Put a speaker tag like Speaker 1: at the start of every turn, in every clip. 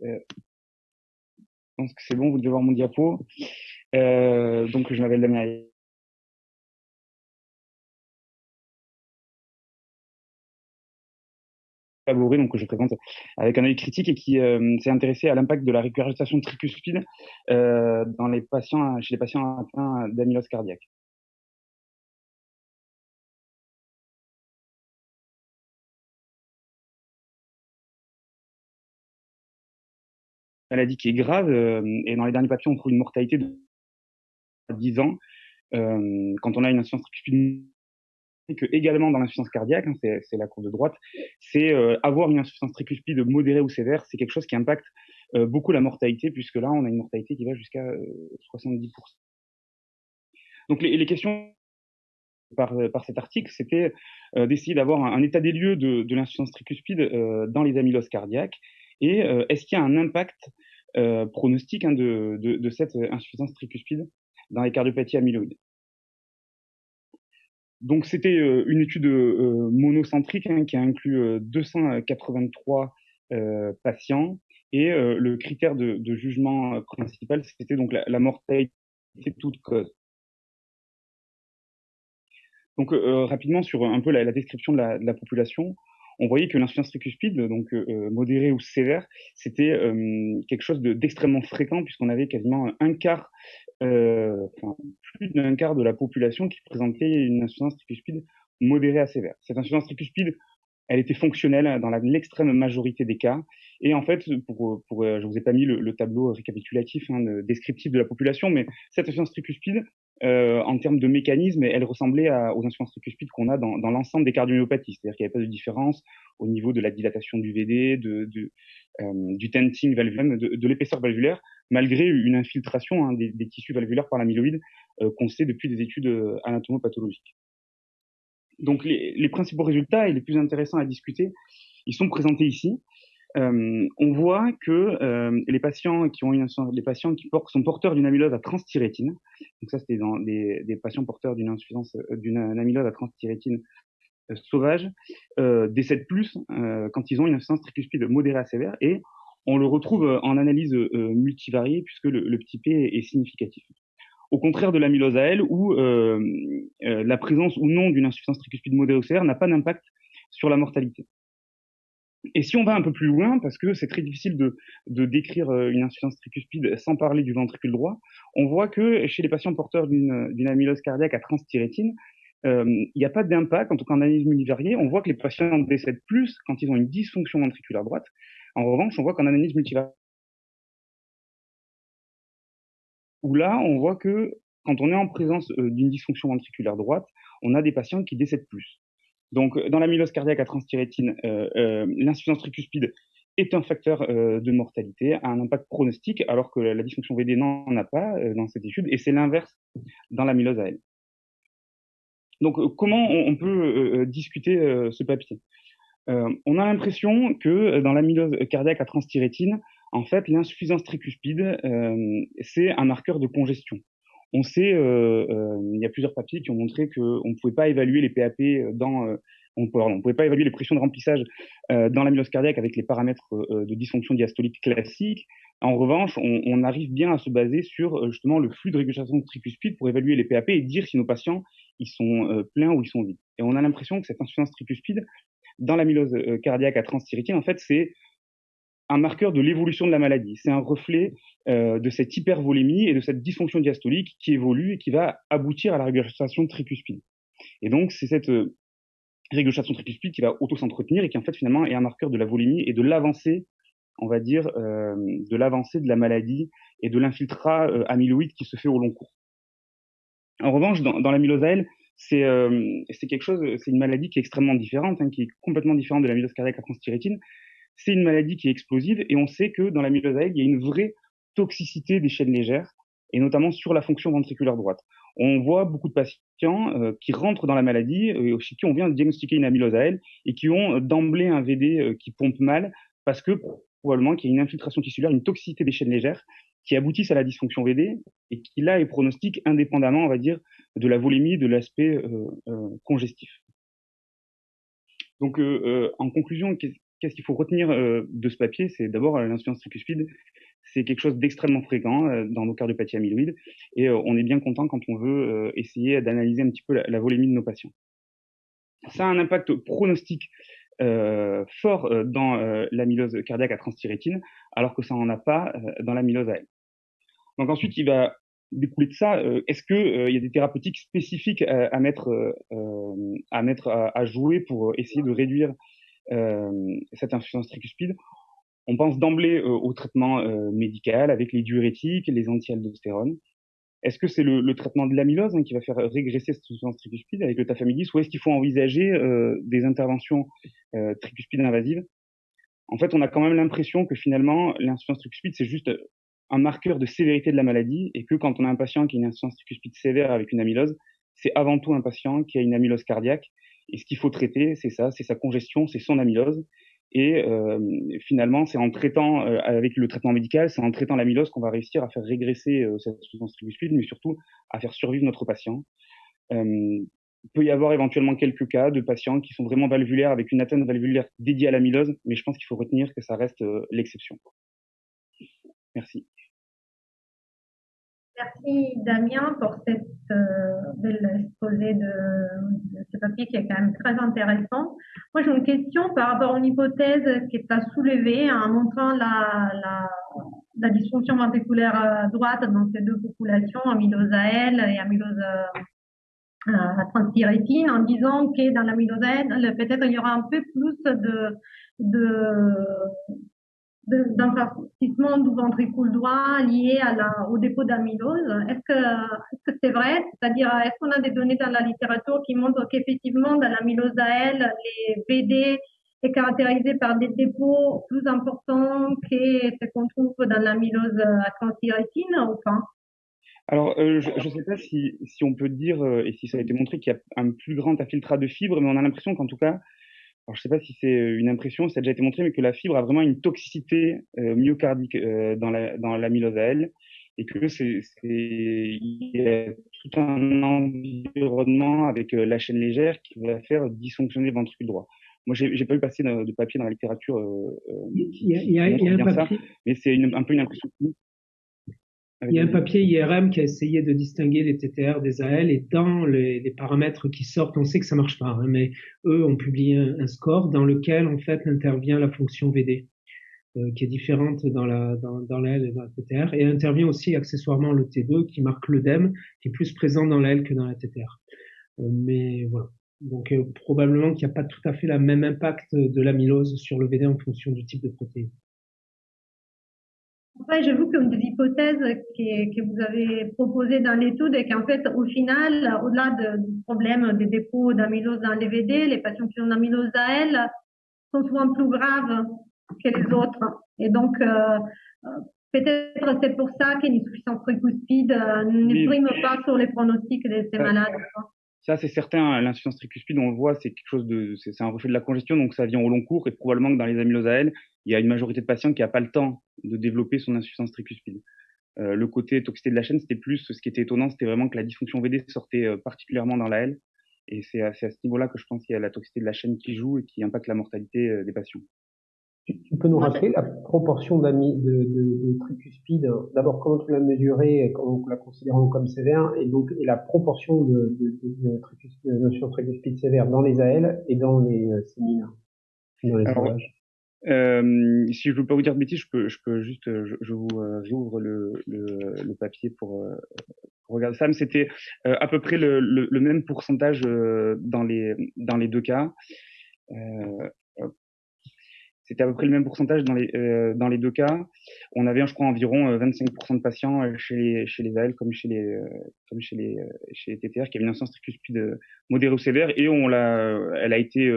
Speaker 1: Je pense que c'est bon, vous devez voir mon diapo. Euh, donc, je m'appelle Damien donc je présente avec un œil critique et qui euh, s'est intéressé à l'impact de la régurgitation tricuspide euh, dans les patients, chez les patients atteints d'amylose cardiaque. Maladie qui est grave. Euh, et dans les derniers papiers, on trouve une mortalité de 10 ans. Euh, quand on a une insuffisance tricuspide que également dans l'insuffisance cardiaque, hein, c'est la courbe de droite, c'est euh, avoir une insuffisance tricuspide modérée ou sévère, c'est quelque chose qui impacte beaucoup la mortalité, puisque là, on a une mortalité qui va jusqu'à 70%. Donc les, les questions par, par, cet article, c'était d'essayer d'avoir un, état des lieux de, de l'insuffisance tricuspide dans les amyloses cardiaques et euh, est-ce qu'il y a un impact euh, pronostique hein, de, de, de, cette insuffisance tricuspide dans les cardiopathies amyloïdes? Donc c'était euh, une étude monocentrique hein, qui a inclus 283 patients et le critère de, de jugement principal c'était donc la, mortalité toute cause. Donc rapidement sur un peu la, description de de la population, on voyait que l'insuffisance tricuspide, donc euh, euh, modérée ou sévère, c'était euh, quelque chose d'extrêmement fréquent puisqu'on avait quasiment un quart, enfin, plus d'un quart de la population qui présentait une insuffisance tricuspide modérée à sévère. Cette insuffisance tricuspide, elle était fonctionnelle dans l'extrême majorité des cas. Et en fait, pour, pour, je vous ai pas mis le, tableau récapitulatif, hein, descriptif de la population, mais cette insuffisance tricuspide, euh, en termes de mécanisme, elle ressemblait aux insuffisances tricuspides qu'on a dans, l'ensemble des cardiomyopathies. C'est-à-dire qu'il n'y avait pas de différence au niveau de la dilatation du VD, de, euh, du tenting de, l'épaisseur valvulaire, malgré une infiltration hein, des, tissus valvulaires par l'amyloïde euh, qu'on sait depuis des études anatomopathologiques. Donc les, les, principaux résultats et les plus intéressants à discuter, ils sont présentés ici. Euh, on voit que euh, les patients qui ont une les patients qui sont porteurs d'une amylose à transthyrétine, donc ça c'était dans des, des, patients porteurs d'une insuffisance euh, d'une amylose à transthyrétine sauvage, décèdent plus quand ils ont une insuffisance tricuspide modérée à sévère et on le retrouve en analyse multivariée puisque le, petit p est, significatif. Au contraire de l'amylose à elle, où la présence ou non d'une insuffisance tricuspide modérée n'a pas d'impact sur la mortalité. Et si on va un peu plus loin, parce que c'est très difficile de, décrire euh, une insuffisance tricuspide sans parler du ventricule droit, on voit que chez les patients porteurs d'une amylose cardiaque à transthyrétine, euh, il n'y a pas d'impact, en tout cas en analyse multivariée. On voit que les patients décèdent plus quand ils ont une dysfonction ventriculaire droite. En revanche, on voit qu'en analyse multivariée, où là, on voit que quand on est en présence euh, d'une dysfonction ventriculaire droite, on a des patients qui décèdent plus. Donc, euh, dans l'amylose cardiaque à transthyrétine, euh, euh, l'insuffisance tricuspide est un facteur de mortalité, a un impact pronostique, alors que la, dysfonction VD n'en a pas dans cette étude, et c'est l'inverse dans l'amylose AL. Donc, comment on, on peut discuter ce papier? On a l'impression que dans l'amylose cardiaque à transthyrétine, en fait, l'insuffisance tricuspide, c'est un marqueur de congestion. On sait, euh, euh, il y a plusieurs papiers qui ont montré qu'on ne pouvait pas évaluer les PAP dans, euh, on, on pouvait pas évaluer les pressions de remplissage euh, dans l'amylose cardiaque avec les paramètres de dysfonction diastolique classique. En revanche, on, on, arrive bien à se baser sur justement le flux de régulation tricuspide pour évaluer les PAP et dire si nos patients ils sont pleins ou ils sont vides. Et on a l'impression que cette insuffisance tricuspide dans l'amylose cardiaque à transthyrétine, en fait, c'est un marqueur de l'évolution de la maladie. C'est un reflet euh, de cette hypervolémie et de cette dysfonction diastolique qui évolue et qui va aboutir à la régurgitation tricuspide. Et donc, c'est cette euh, régurgitation tricuspide qui va auto-s'entretenir et qui, en fait, finalement, est un marqueur de la volémie et de l'avancée, on va dire, euh, de l'avancée de la maladie et de l'infiltrat euh, amyloïde qui se fait au long cours. En revanche, dans, dans l'amylose AL, c'est euh, quelque chose, c'est une maladie qui est extrêmement différente, hein, qui est complètement différente de l'amylose cardiaque à transthyrétine, c'est une maladie qui est explosive et on sait que dans la myélose il y a une vraie toxicité des chaînes légères et notamment sur la fonction ventriculaire droite. On voit beaucoup de patients euh, qui rentrent dans la maladie, euh, chez qui on vient de diagnostiquer une amylose elle et qui ont euh, d'emblée un VD euh, qui pompe mal parce que probablement qu'il y a une infiltration tissulaire, une toxicité des chaînes légères qui aboutissent à la dysfonction VD et qui là est pronostique indépendamment, on va dire, de la volémie, de l'aspect congestif. Donc, en conclusion, qu'est-ce qu'il faut retenir de ce papier? C'est d'abord l'insuffisance tricuspide, c'est quelque chose d'extrêmement fréquent dans nos cardiopathie amyloïdes, et on est bien content quand on veut essayer d'analyser un petit peu la, la, volémie de nos patients. Ça a un impact pronostique fort dans l'amylose cardiaque à transthyrétine, alors que ça n'en a pas dans l'amylose AL. Donc ensuite, il va découler de ça, euh, est-ce qu'il euh, il y a des thérapeutiques spécifiques à, mettre, euh, à, mettre à, jouer pour essayer de réduire cette insuffisance tricuspide On pense d'emblée au traitement médical avec les diurétiques, les anti-aldostérone. Est-ce que c'est le, traitement de l'amylose hein, qui va faire régresser cette insuffisance tricuspide avec le tafamidis ou est-ce qu'il faut envisager des interventions tricuspides invasives? En fait, on a quand même l'impression que finalement, l'insuffisance tricuspide, c'est juste un marqueur de sévérité de la maladie et que quand on a un patient qui a une insuffisance tricuspide sévère avec une amylose, c'est avant tout un patient qui a une amylose cardiaque. Et ce qu'il faut traiter, c'est ça, c'est sa congestion, c'est son amylose. Et euh, finalement, c'est en traitant euh, avec le traitement médical, c'est en traitant l'amylose qu'on va réussir à faire régresser euh, cette insuffisance tricuspide, mais surtout à faire survivre notre patient. il peut y avoir éventuellement quelques cas de patients qui sont vraiment valvulaires avec une atteinte valvulaire dédiée à l'amylose, mais je pense qu'il faut retenir que ça reste l'exception. Merci.
Speaker 2: Merci Damien pour cette euh, belle exposé de, ce papier qui est quand même très intéressant. Moi j'ai une question par rapport à une hypothèse qui est à soulever en montrant la, la, la dysfonction ventriculaire droite dans ces deux populations, amylose AL et amylose euh, transthyrétine, en disant que dans l'amylose AL, peut-être il y aura un peu plus de, de d'infarcissement du ventricule droit lié au dépôt d'amylose. Est-ce que c'est vrai? C'est-à-dire, est-ce qu'on a des données dans la littérature qui montrent qu'effectivement, dans l'amylose AL, les VD est caractérisé par des dépôts plus importants que ce qu'on trouve dans l'amylose à transthyrétine ou pas?
Speaker 1: Alors, euh, je ne sais pas si, on peut dire, euh, et si ça a été montré, qu'il y a un plus grand infiltrat de fibres, mais on a l'impression qu'en tout cas, alors je ne sais pas si c'est euh, une impression, ça a déjà été montré, mais que la fibre a vraiment une toxicité euh, myocardique euh, dans la dans l'amylose AL et que c'est il y a tout un environnement avec la chaîne légère qui va faire dysfonctionner le ventricule droit. Moi, j'ai, pas eu passer de, papier dans la littérature. il y a, y a, y a un papier. Ça, mais c'est un peu une impression.
Speaker 3: Il y a un papier IRM qui a essayé de distinguer les TTR des AL et dans les, les paramètres qui sortent, on sait que ça marche pas, hein, mais eux ont publié un, score dans lequel en fait intervient la fonction VD, euh, qui est différente dans la dans, dans et dans la TTR, et intervient aussi accessoirement le T2 qui marque l'œdème, qui est plus présent dans la L que dans la TTR. Euh, mais voilà. Donc euh, probablement qu'il n'y a pas tout à fait le même impact de l'amylose sur le VD en fonction du type de protéine.
Speaker 2: Ouais, j'avoue qu'une des hypothèses que, que vous avez proposées dans l'étude est qu'en fait, au final, au-delà du problème des dépôts d'amylose dans les VD, les patients qui ont amylose AL sont souvent plus graves que les autres. Et donc, euh, peut-être c'est pour ça qu'une insuffisance tricuspide euh, ne prime pas sur les pronostics de ces malades.
Speaker 1: Ça, c'est certain. L'insuffisance tricuspide, on le voit, c'est quelque chose de, c'est un reflet de la congestion, donc ça vient au long cours et probablement que dans les amyloses AL, il y a une majorité de patients qui n'a pas le temps de développer son insuffisance tricuspide. Euh, le côté toxicité de la chaîne, c'était plus, ce qui était étonnant, c'était vraiment que la dysfonction VD sortait euh, particulièrement dans la L. Et c'est à, ce niveau-là que je pense qu'il y a la toxicité de la chaîne qui joue et qui impacte la mortalité euh, des patients.
Speaker 4: Tu peux nous rappeler la proportion de, de, tricuspide D'abord, comment tu l'as mesuré et comment la considérons comme sévère Et donc, et la proportion de, de, de, tricuspide, tricuspide sévère dans les AL et dans les séminaires dans les
Speaker 1: euh, si je ne veux pas vous dire de bêtises, je peux, je peux juste, je, je vous euh, j'ouvre le, le, le, papier pour, euh, pour regarder ça. Mais c'était euh, à peu près le, le, le même pourcentage dans les dans les deux cas. C'était à peu près le même pourcentage dans les dans les deux cas. On avait, je crois, environ 25% de patients chez les chez les AL comme chez les comme chez les chez les TTR qui avaient une insuffisance tricuspide modérée ou sévère et on l'a, elle a été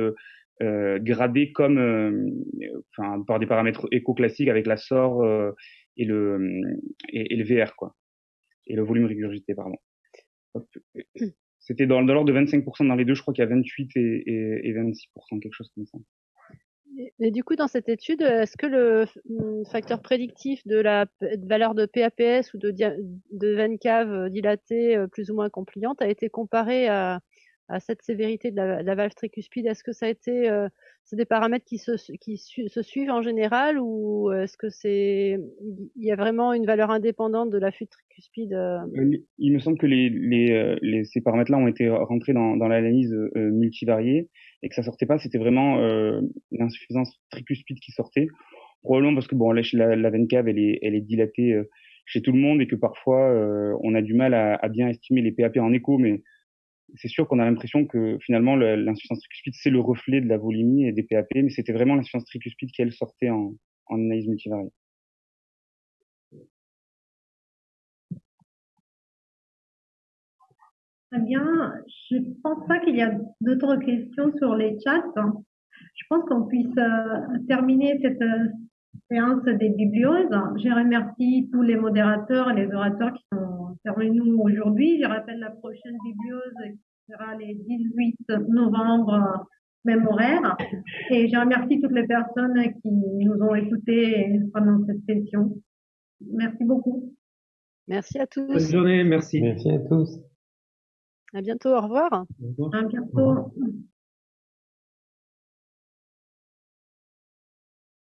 Speaker 1: euh, gradé comme, euh, enfin, par des paramètres éco-classiques avec la SOR euh, et le et, le VR quoi, et le volume régurgité pardon. C'était dans, dans l'ordre de 25% dans les deux, je crois qu'il y a 28 et, et, 26%, quelque chose comme ça.
Speaker 5: Et du coup, dans cette étude, est-ce que le facteur prédictif de la valeur de PAPS ou de, de VENCAV dilatée plus ou moins compliante a été comparé à, à cette sévérité de la, valve tricuspide? Est-ce que ça a été, euh, c'est des paramètres qui se, qui se suivent en général ou est-ce que c'est, il y a vraiment une valeur indépendante de la fuite tricuspide euh?
Speaker 1: Euh, Il me semble que les, les, ces paramètres-là ont été rentrés dans, dans l'analyse multivariée et que ça sortait pas, c'était vraiment l'insuffisance tricuspide qui sortait. Probablement parce que bon, la, la, veine cave, elle est, dilatée chez tout le monde et que parfois on a du mal à, bien estimer les PAP en écho, mais c'est sûr qu'on a l'impression que finalement l'insuffisance tricuspide c'est le reflet de la volémie et des PAP, mais c'était vraiment l'insuffisance tricuspide qui elle sortait en, en analyse multivariée.
Speaker 2: Très bien. Je pense pas qu'il y a d'autres questions sur les chats. Je pense qu'on puisse euh, terminer cette euh, séance des biblioses. Je remercie tous les modérateurs et les orateurs qui sont intervenus aujourd'hui. Je rappelle la prochaine bibliose qui sera le 18 novembre, même horaire. Et je remercie toutes les personnes qui nous ont écoutés pendant cette session. Merci beaucoup.
Speaker 5: Merci à tous.
Speaker 3: Bonne journée, merci.
Speaker 4: Merci à tous.
Speaker 5: À bientôt, au revoir.
Speaker 2: À bientôt.